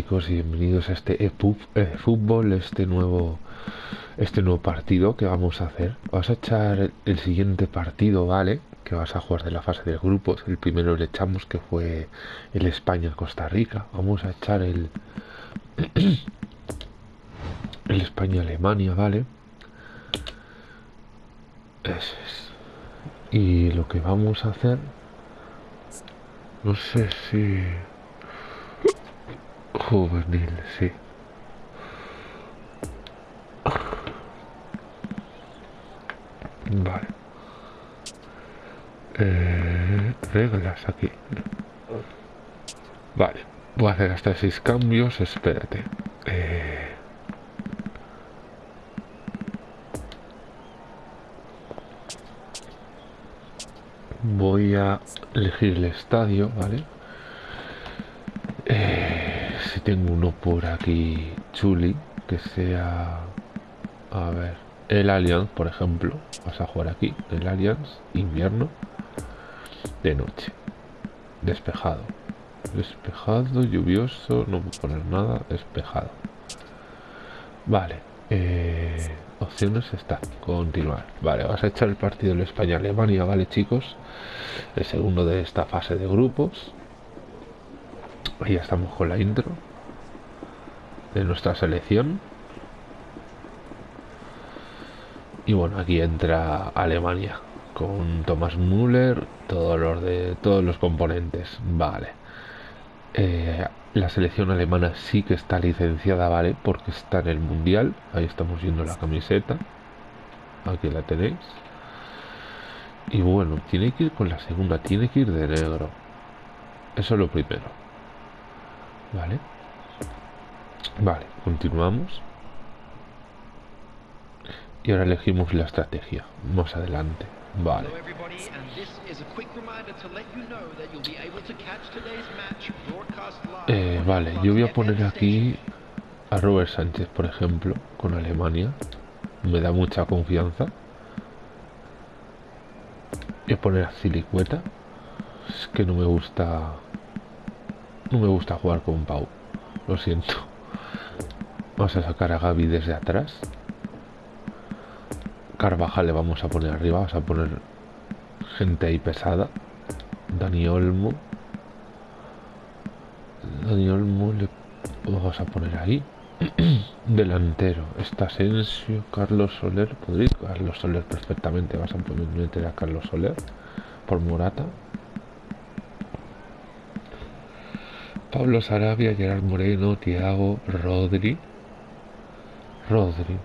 chicos y bienvenidos a este e fútbol, este nuevo este nuevo partido que vamos a hacer. Vas a echar el, siguiente partido, ¿vale? Que vas a jugar de la fase de grupos. El primero le echamos que fue el España-Costa Rica. Vamos a echar el el España-Alemania, ¿vale? Eso es. Y lo que vamos a hacer no sé si Juvenil, sí. Vale. Eh, reglas aquí. Vale. Voy a hacer hasta seis cambios. Espérate. Eh, voy a elegir el estadio, ¿vale? Tengo uno por aquí chuli que sea a ver el Allianz por ejemplo. Vas a jugar aquí el Allianz invierno de noche. Despejado. Despejado lluvioso no puedo poner nada despejado. Vale eh, opciones está continuar. Vale vas a echar el partido de España Alemania vale chicos. El segundo de esta fase de grupos. Ahí estamos con la intro de nuestra selección. Y bueno, aquí entra Alemania con Thomas Müller, todos los de todos los componentes. Vale. Eh, la selección alemana sí que está licenciada, ¿vale? Porque está en el mundial. Ahí estamos viendo la camiseta. Aquí la tenéis. Y bueno, tiene que ir con la segunda, tiene que ir de negro. Eso es lo primero. Vale. Vale, continuamos. Y ahora elegimos la estrategia. Más adelante. Vale. Eh, vale, yo voy a poner aquí a Robert Sánchez, por ejemplo, con Alemania. Me da mucha confianza. Voy a poner a Silicueta. Es que no me gusta no me gusta jugar con Pau. Lo siento. Vamos a sacar a Gaby desde atrás. Carvajal le vamos a poner arriba. Vamos a poner gente ahí pesada. Dani Olmo. Dani Olmo le vamos a poner ahí. Delantero. Está Asensio, Carlos Soler. Podría Carlos Soler perfectamente. Vas a meter a Carlos Soler por Morata. Pablo Sarabia, Gerard Moreno, Tiago, Rodri. Rodri.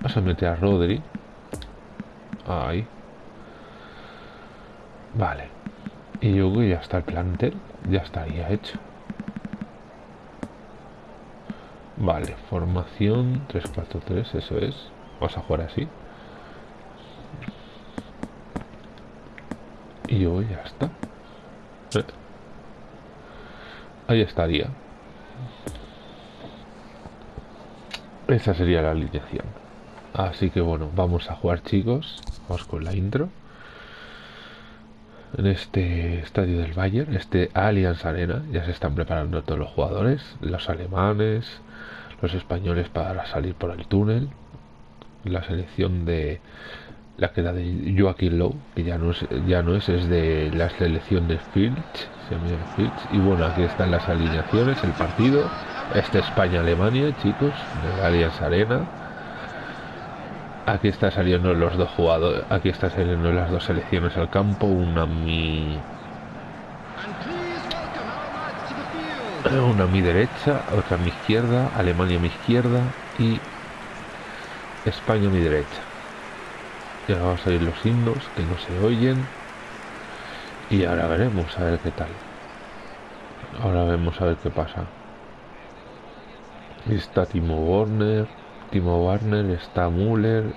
Vas a meter a Rodri. Ahí. Vale. Y yo ya está el plantel. Ya estaría hecho. Vale, formación 3-4-3, eso es. Vamos a jugar así. Y yo ya está. Ahí estaría. Esa sería la alineación. Así que bueno, vamos a jugar chicos. Vamos con la intro. En este estadio del Bayern, este Allianz Arena, ya se están preparando todos los jugadores, los alemanes, los españoles para salir por el túnel, la selección de la que era de Joaquín Lowe, que ya no es, ya no es, es de la selección de Filch, y bueno, aquí están las alineaciones, el partido. Este España-Alemania, chicos, de Allianz Arena. Aquí está saliendo los dos jugadores, aquí está saliendo las dos selecciones al campo, una mi una a mi derecha, otra a mi izquierda, Alemania a mi izquierda y España a mi derecha. Y ahora van a salir los himnos que no se oyen. Y ahora veremos a ver qué tal. Ahora vemos a ver qué pasa. Está Timo Werner. Timo Werner. Está Müller.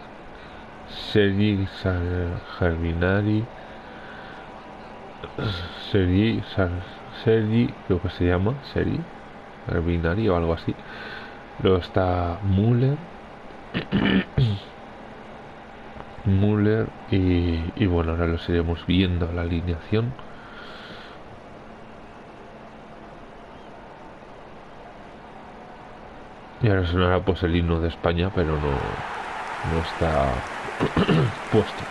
Sergi Germinari. Sergi, Sergi, creo que se llama. Sergi Germinari o algo así. Luego está Müller. Müller y, bueno, ahora los iremos viendo la alineación. Y ahora sonará pues el himno de España, pero no, no está puesto.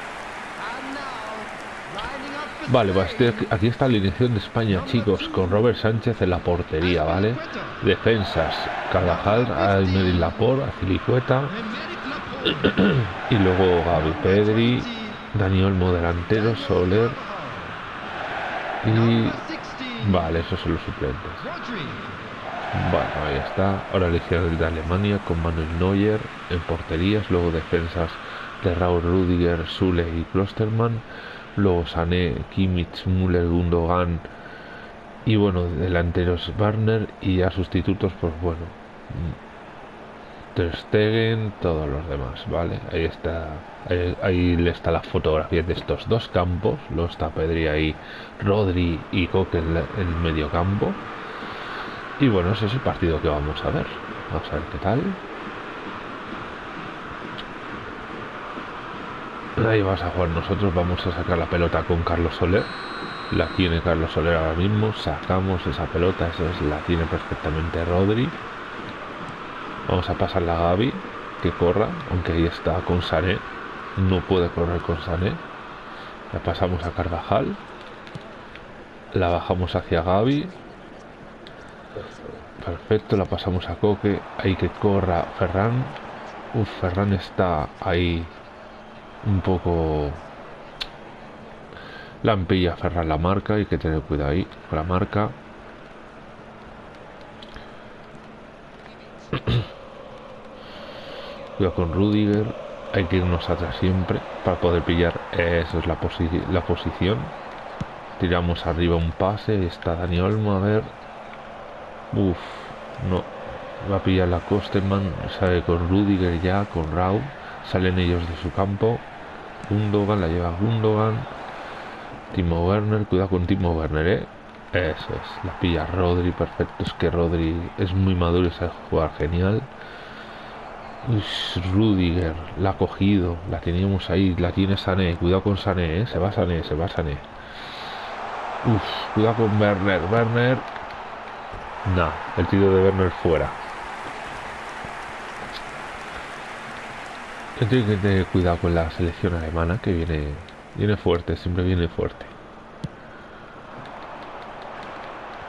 Vale, pues aquí está la alineación de España, chicos, con Robert Sánchez en la portería, ¿vale? Defensas, Carvajal, Almeida Laporte, Azilicueta, y luego Gaby Pedri, Daniel Olmo delantero, Soler, y... Vale, esos son los suplentes. Bueno, ahí está. Ahora elección de Alemania con Manuel Neuer en porterías. Luego defensas de Raúl Rudiger, Sule y Klosterman. Luego Sané, Kimmich, Müller, Gundogan. Y bueno, delanteros Warner y a sustitutos, pues bueno. Ter todos los demás, ¿vale? Ahí está, ahí, le está la fotografía de estos dos campos. Luego está Pedri ahí, Rodri y Coque en el medio campo. Y bueno, ese es el partido que vamos a ver. Vamos a ver qué tal. Ahí vas a jugar nosotros. Vamos a sacar la pelota con Carlos Soler. La tiene Carlos Soler ahora mismo. Sacamos esa pelota. Esa es, la tiene perfectamente Rodri. Vamos a pasar a Gaby. Que corra. Aunque ahí está con Sané. No puede correr con Sané. La pasamos a Carvajal. La bajamos hacia Gaby Perfecto, la pasamos a Coque. Hay que corra Ferran. Uf, Ferran está ahí un poco... Lampilla Ferran la marca, hay que tener cuidado ahí con la marca. Cuidado con Rudiger. Hay que irnos atrás siempre para poder pillar. Esa es la, la posición. Tiramos arriba un pase. Está Dani Olmo. A ver, Uf, no. Va a pillar la Kosterman, sale con Rudiger ya, con Raúl. Salen ellos de su campo. Gundogan, la lleva Gundogan. Timo Werner, cuidado con Timo Werner, ¿eh? Eso es, la pilla Rodri, perfecto. Es que Rodri es muy maduro y sabe jugar genial. Rudiger, la ha cogido, la teníamos ahí, la tiene Sané. Cuidado con Sané, ¿eh? Se va Sané, se va Sané. Uf, cuidado con Werner, Werner. No, el tiro de Werner fuera. Tengo que tener cuidado con la selección alemana que viene, viene fuerte, siempre viene fuerte.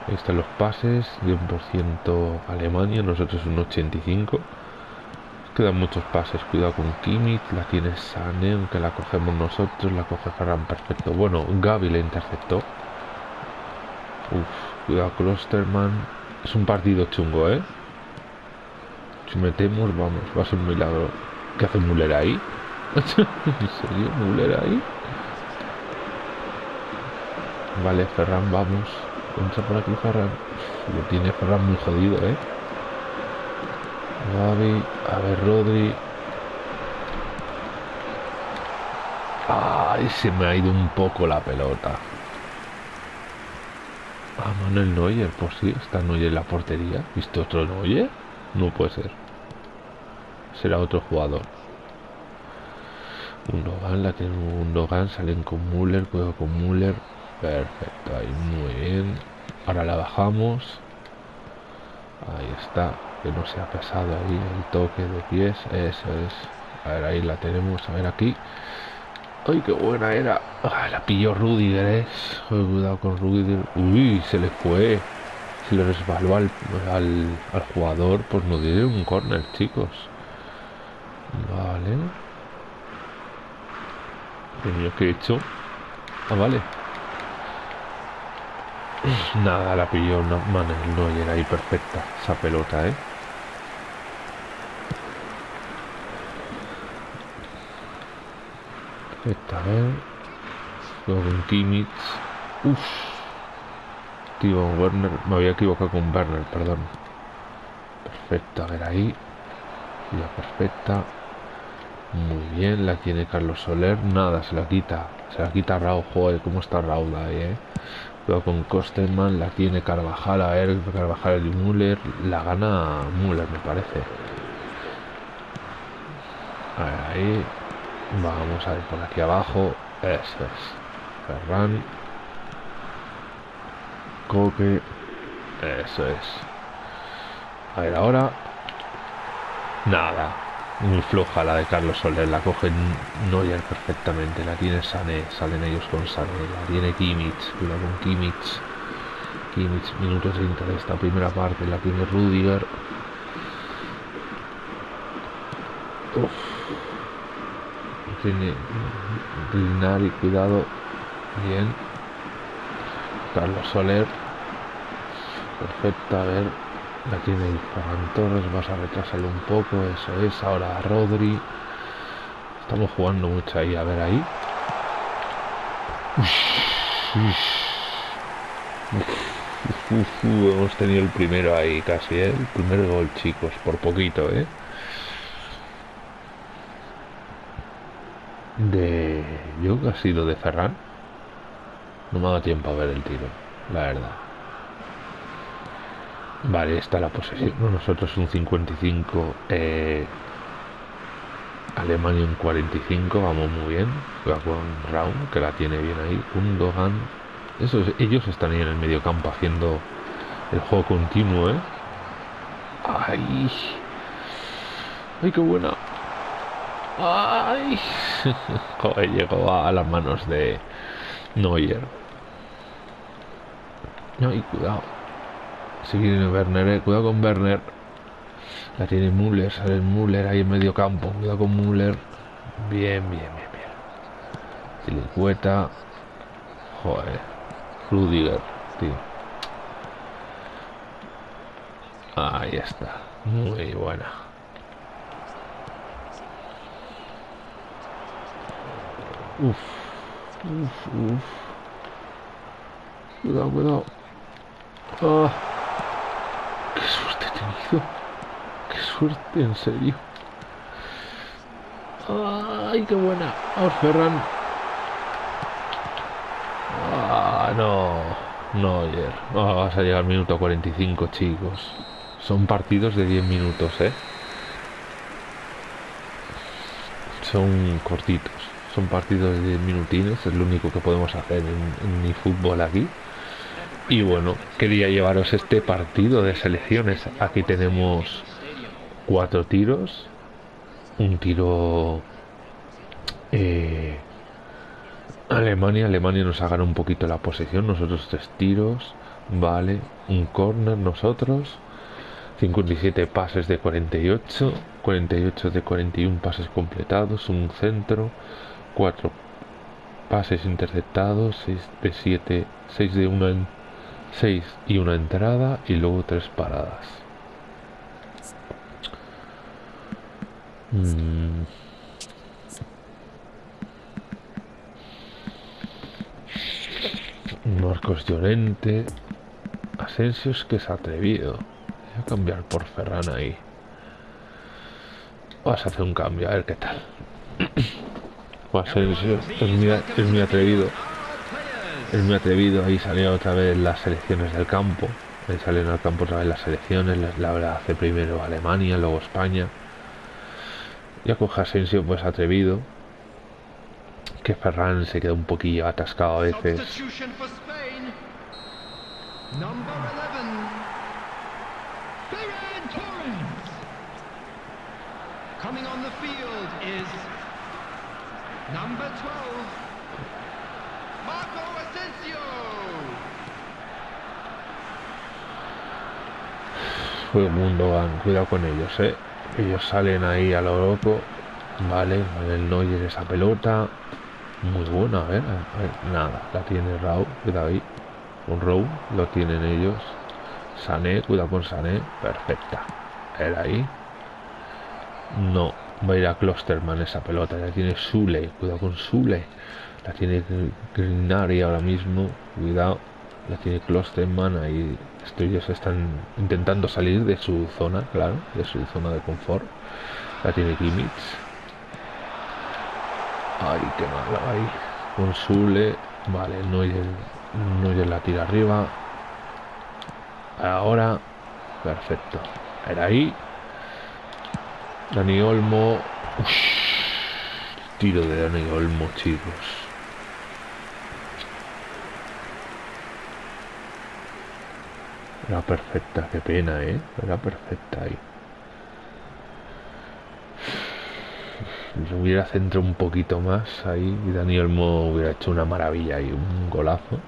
Ahí están los pases, de un por ciento Alemania, nosotros un 85. Quedan muchos pases, cuidado con Kimmich, la tiene Sane, aunque la cogemos nosotros, la coge Ferran perfecto. Bueno, Gaby la interceptó. Uf, cuidado Klosterman. Es un partido chungo, ¿eh? Si metemos, vamos, va a ser un milagro. ¿Qué hace Muller ahí? ¿En serio? ¿Muller ahí? Vale, Ferran, vamos. Entra por aquí Ferran. Lo tiene Ferran muy jodido, ¿eh? Gaby, a ver, Rodri. Ay, se me ha ido un poco la pelota. Ah, Manuel Neuer, pues sí, está Neuer en la portería. ¿Visto otro Neuer? No puede ser. Será otro jugador. Un Logan, la tiene un Logan, salen con Müller, juego con Müller. Perfecto, ahí muy bien. Ahora la bajamos. Ahí está, que no se ha pasado ahí el toque de pies. Eso es. A ver, ahí la tenemos. A ver aquí. Ay, qué buena era. Ah, la pilló Rudiger, ¿eh? cuidado con Rudiger. Uy, se le fue. Se le resbaló al, al, jugador. Pues no dio un corner, chicos. Vale. ¿Qué he hecho? Ah, vale. Nada, la pilló no, no era ahí perfecta esa pelota, ¿eh? Esta vez. Luego con Kimmich. Uff. Tío, Werner. Me había equivocado con Werner, perdón. perfecto, a ver ahí. Ya perfecta. Muy bien, la tiene Carlos Soler. Nada, se la quita. Se la quita Raúl. Joder, cómo está Raúl ahí, eh. Pero con Kosterman la tiene Carvajal. A ver, Carvajal y Müller. La gana Müller, me parece. A ver, ahí. Vamos a ver por aquí abajo. Eso es. Ferran. Coque. Eso es. A ver, ahora. Nada. Muy floja la de Carlos Soler. La coge Neuer perfectamente. La tiene Sané. Salen ellos con Sané. La tiene Kimmich. Cuidado con Kimmich. Kimmich, minuto 30 de esta primera parte. La tiene Rudiger. Uf. Tiene Grinari, cuidado. Bien. Carlos Soler. Perfecta, a ver. La tiene Ferran Torres, vas a retrasarlo un poco, eso es. Ahora Rodri. Estamos jugando mucho ahí, a ver ahí. hemos tenido el primero ahí casi, ¿eh? El primer gol, chicos, por poquito, ¿eh? De... Yo ha sido de Ferran. No me ha dado tiempo a ver el tiro, la verdad. Vale, está la posesión. Nosotros un 55. Eh, Alemania un 45. Vamos muy bien. Raum, que la tiene bien ahí. Un Dogan. Ellos están ahí en el medio campo haciendo el juego continuo, ¿eh? ¡Ay! ¡Ay, qué buena! ¡Ay! Joder, llegó a, las manos de Neuer. ¡Ay, cuidado! Sigue Werner, eh. cuidado con Werner. La tiene Müller, sale Müller ahí en medio campo. Cuidado con Müller. Bien, bien, bien, bien. Silicueta. Joder. Rudiger, tío. Ahí está. Muy buena. Uf. Uf, uf. Cuidado, cuidado. Ah. Qué suerte he tenido. Qué suerte, en serio. Ay, qué buena. Vamos, Ferran. Ah, no. No, ayer. Ah, vas a llegar al minuto 45, chicos. Son partidos de 10 minutos, ¿eh? Son cortitos. Son partidos de 10 minutines. Es lo único que podemos hacer en, mi fútbol aquí. Y bueno, quería llevaros este partido de selecciones. Aquí tenemos cuatro tiros. Un tiro eh, Alemania. Alemania nos hagan un poquito la posición. Nosotros tres tiros. Vale. Un corner nosotros. 57 pases de 48. 48 de 41 pases completados. Un centro. 4 pases interceptados. 6 de 7. 6 de 1 en 6 y una entrada y luego tres paradas. Mm. Marcos Llorente. Asensios que se ha atrevido. Voy a cambiar por Ferran ahí. Vas a hacer un cambio, a ver qué tal. Es muy atrevido. Es muy atrevido, ahí salió otra vez las selecciones del campo, ahí salen al campo otra vez las selecciones, la hace primero Alemania, luego España. Ya coge Asensio pues atrevido, que Ferran se queda un poquillo atascado a veces. Number 12. Fue mundo, cuidado con ellos, eh. Ellos salen ahí a lo loco. Vale, el Neuer esa pelota. Muy buena, a ver, nada, la tiene Raúl, cuidado ahí. Un Raúl, lo tienen ellos. Sané, cuidado con Sané, perfecta. Era ahí. No, va a ir a Klosterman esa pelota, ya tiene Sule, cuidado con Sule. La tiene Grinari ahora mismo. Cuidado. La tiene Klosterman ahí. Ellos están intentando salir de su zona, claro, de su zona de confort. La tiene Kimmich. Ay, qué malo ahí. Consule. Vale, no Neuer la tira arriba. Ahora. Perfecto. Era ahí. Dani Olmo. tiro de Dani Olmo, chicos. Era perfecta, qué pena, ¿eh? Era perfecta ahí. Yo hubiera centrado un poquito más ahí y Dani Olmo hubiera hecho una maravilla y un golazo.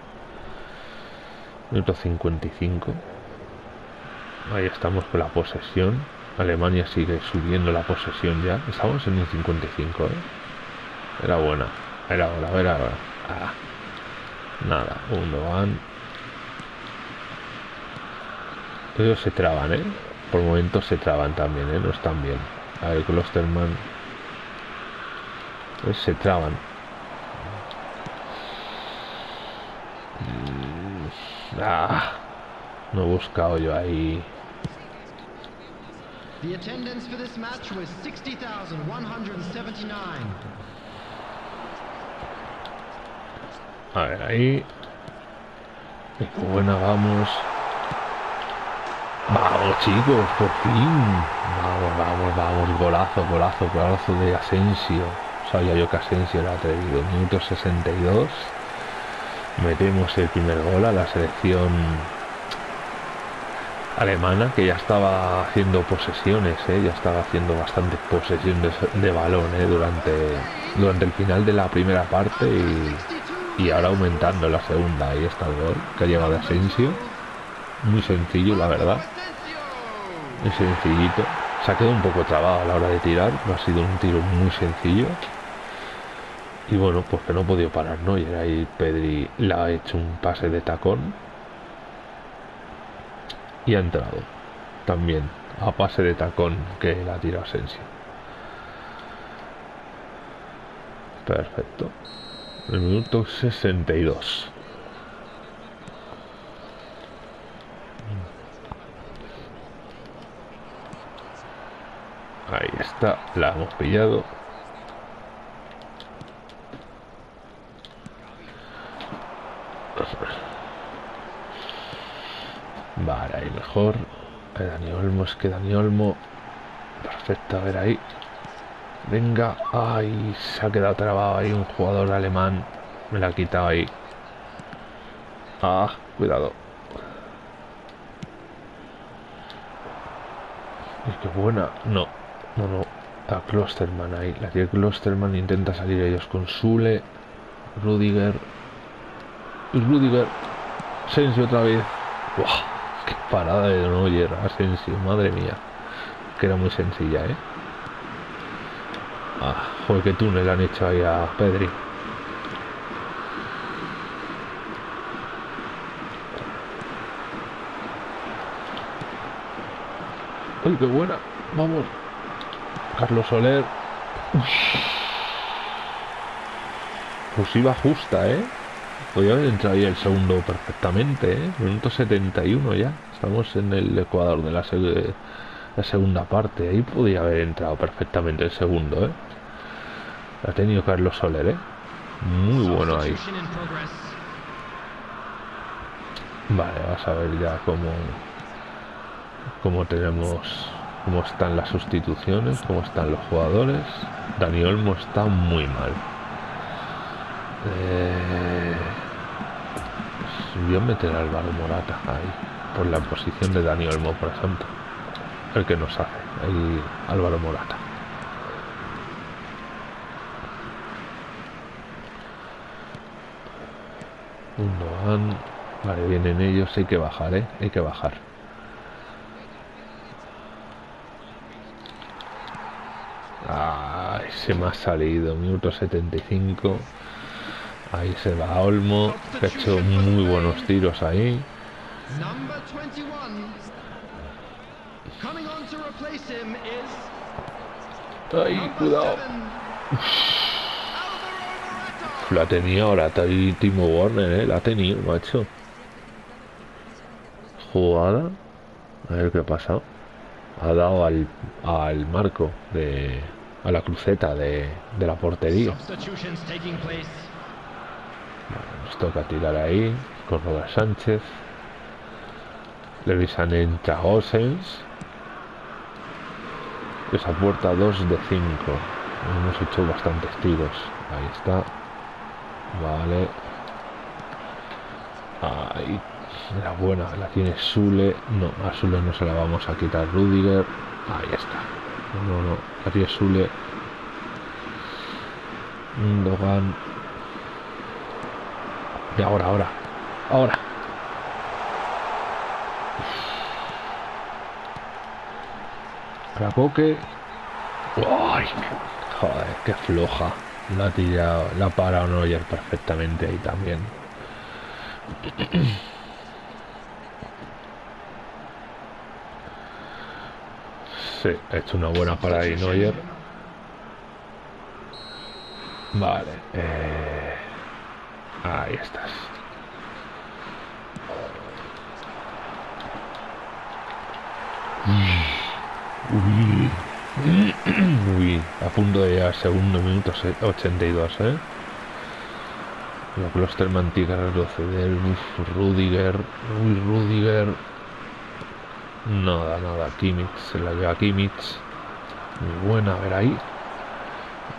Minuto 55. Ahí estamos con la posesión. Alemania sigue subiendo la posesión ya. Estamos en un 55, ¿eh? Era buena. Era hora, era hora. Ah. Nada, uno van. Ellos se traban, ¿eh? Por momentos se traban también, ¿eh? No están bien. A ver, Klosterman. Pues se traban. Mm, ah, no he buscado yo ahí The attendance for this match was 60,179. A ver, ahí. Qué buena, vamos. Vamos, chicos, por fin. Vamos, vamos, vamos. Golazo, golazo, golazo de Asensio. Sabía yo que Asensio era atrevido. Minuto 62. Metemos el primer gol a la selección alemana que ya estaba haciendo posesiones, ¿eh? ya estaba haciendo bastantes posesiones de balón ¿eh? durante, durante el final de la primera parte y, ahora aumentando la segunda. Ahí está el gol que ha llegado Asensio. Muy sencillo, la verdad. Muy sencillito. Se ha quedado un poco trabado a la hora de tirar. Ha sido un tiro muy sencillo. Y bueno, pues que no ha podido parar, ¿no? Y ahí Pedri le ha hecho un pase de tacón y ha entrado también a pase de tacón que la tira Asensio. Perfecto. El minuto 62. Ahí está, la hemos pillado. Vale, ahí mejor. Dani Olmo, es que Dani Olmo. Perfecto, a ver ahí. Venga. Ay, se ha quedado trabado ahí un jugador alemán. Me la ha quitado ahí. Ah, cuidado. Es que buena. No, no, no. A Klosterman ahí. La tiene Klosterman intenta salir ellos con Sule. Rudiger. Rudiger. Sensi otra vez. Qué parada de Neuer, Asensio, madre mía. Que era muy sencilla, ¿eh? Ah, joder, qué túnel han hecho ahí a Pedri. ¡Ay, qué buena! Vamos. Carlos Soler. Pues iba justa, ¿eh? Podría haber entrado ahí el segundo perfectamente, ¿eh? Minuto 71 ya. Estamos en el Ecuador de la, segunda parte. Ahí podría haber entrado perfectamente el segundo, ¿eh? Ha tenido Carlos Soler, ¿eh? Muy bueno ahí. Vale, vamos a ver ya cómo, cómo tenemos, cómo están las sustituciones, cómo están los jugadores. Dani Olmo está muy mal. Eh, voy a meter a Álvaro Morata ahí, por la posición de Dani Olmo, por ejemplo. El que nos hace, ahí Álvaro Morata. Vale, vienen ellos, hay que bajar, ¿eh? Hay que bajar. Ay, se me ha salido, minuto 75. Ahí se va Olmo, que ha hecho muy buenos tiros ahí. Ay, cuidado. La tenía ahora, Timo Warner, ¿eh? La ha tenido, macho. jugada. A ver qué ha pasado. Ha dado al, al marco de. a la cruceta de, de la portería. nos toca tirar ahí con Robert Sánchez. Le visan en Chagosens. Esa puerta 2 de 5. Hemos hecho bastantes tiros. Ahí está. Vale. Ahí. La buena. La tiene Sule. No, a Sule no se la vamos a quitar. Rudiger. Ahí está. No, no. La tiene Sule. Dogan. Y ahora, ahora. Ahora. Cracoque. ¡Ay! Joder, qué floja. La ha tirado, la para Neuer perfectamente ahí también. Sí, ha hecho una buena parada ahí Neuer. Vale. Eh, ahí estás. Uy, a punto de llegar segundo minuto 82, ¿eh? La tiene que retroceder. Rudiger. Uy, Rudiger. Nada, nada. Kimmich se la lleva Kimmich. Muy buena, a ver ahí.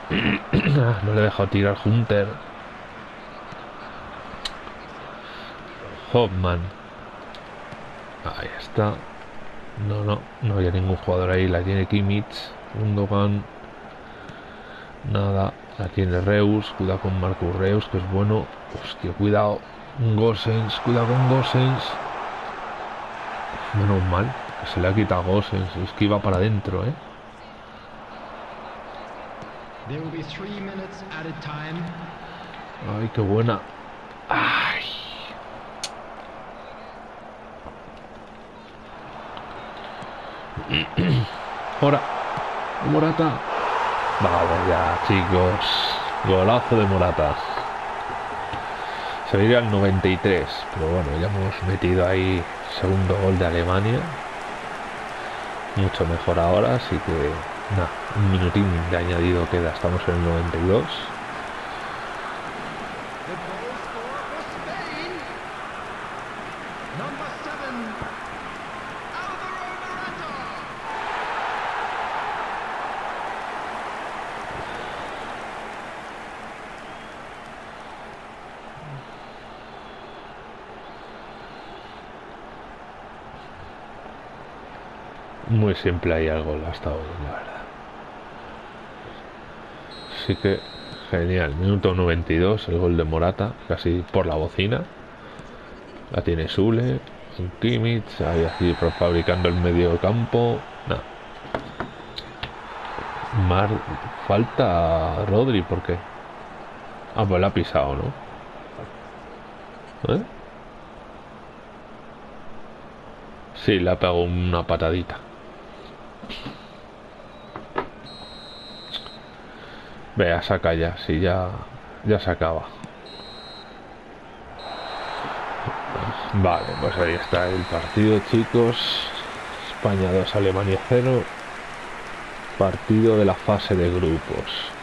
no le he tirar Hunter. Hopman. Ahí está. No, no, no había ningún jugador ahí. La tiene Kimmich, Undogan. Nada, la tiene Reus. Cuidado con Marco Reus, que es bueno. Hostia, cuidado. Gosens, cuidado con Gosens. Menos mal, que se le ha quitado Gosens. Es que iba para adentro, ¿eh? Ay, qué buena. Ay. Ahora, Morata. Vale, ya, chicos. Golazo de Morata. Se iría al 93, pero bueno, ya hemos metido ahí segundo gol de Alemania. Mucho mejor ahora, así que nada, un minutín de añadido queda, estamos en el 92. Muy simple ahí el gol hasta hoy, la verdad. Así que genial. Minuto 92, el gol de Morata, casi por la bocina. La tiene Sule, Kimmich, ahí así fabricando el medio campo. Nada. Mar falta Rodri, ¿por qué? Ah, pues la ha pisado, ¿no? ¿Eh? Sí, le ha pegado una patadita. Vea, saca ya, si ya, ya se acaba. Vale, pues ahí está el partido, chicos. España 2, Alemania 0. Partido de la fase de grupos.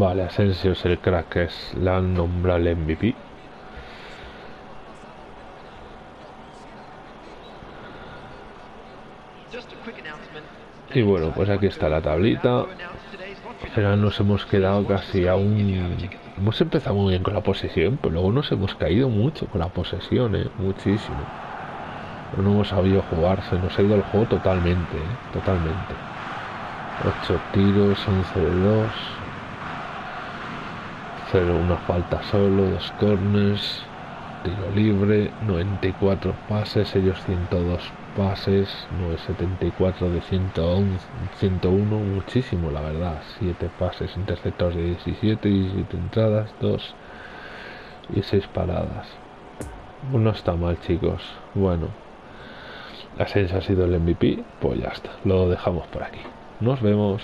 Vale, Asensio es el crack es la nombrable MVP. Y bueno, pues aquí está la tablita. Final nos hemos quedado casi a un... Hemos empezado muy bien con la posesión, pero luego nos hemos caído mucho con la posesión, ¿eh? muchísimo. No hemos sabido jugar, se nos ha ido el juego totalmente, ¿eh? totalmente. 8 tiros, 11 de 2 una falta solo, dos corners, tiro libre, 94 pases, ellos 102 pases, 974 de 111, 101, muchísimo la verdad, 7 pases interceptados de 17, 17 entradas, 2 y 6 paradas. No está mal chicos, bueno, Ascenso ha sido el MVP, pues ya está, lo dejamos por aquí. Nos vemos.